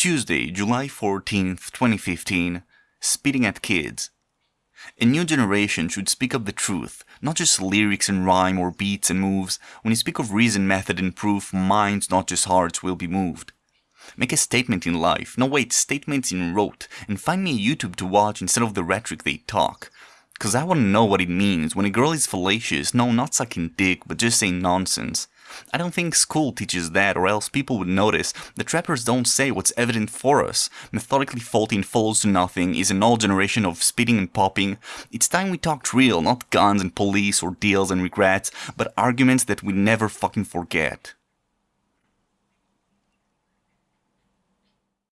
Tuesday, July 14th, 2015. Spitting at Kids. A new generation should speak up the truth, not just lyrics and rhyme or beats and moves. When you speak of reason, method and proof, minds, not just hearts, will be moved. Make a statement in life, no wait, statements in rote, and find me a YouTube to watch instead of the rhetoric they talk. Cause I wanna know what it means when a girl is fallacious, no, not sucking dick, but just saying nonsense. I don't think school teaches that or else people would notice The trappers don't say what's evident for us. Methodically faulting follows to nothing is an old generation of spitting and popping. It's time we talked real, not guns and police or deals and regrets, but arguments that we never fucking forget.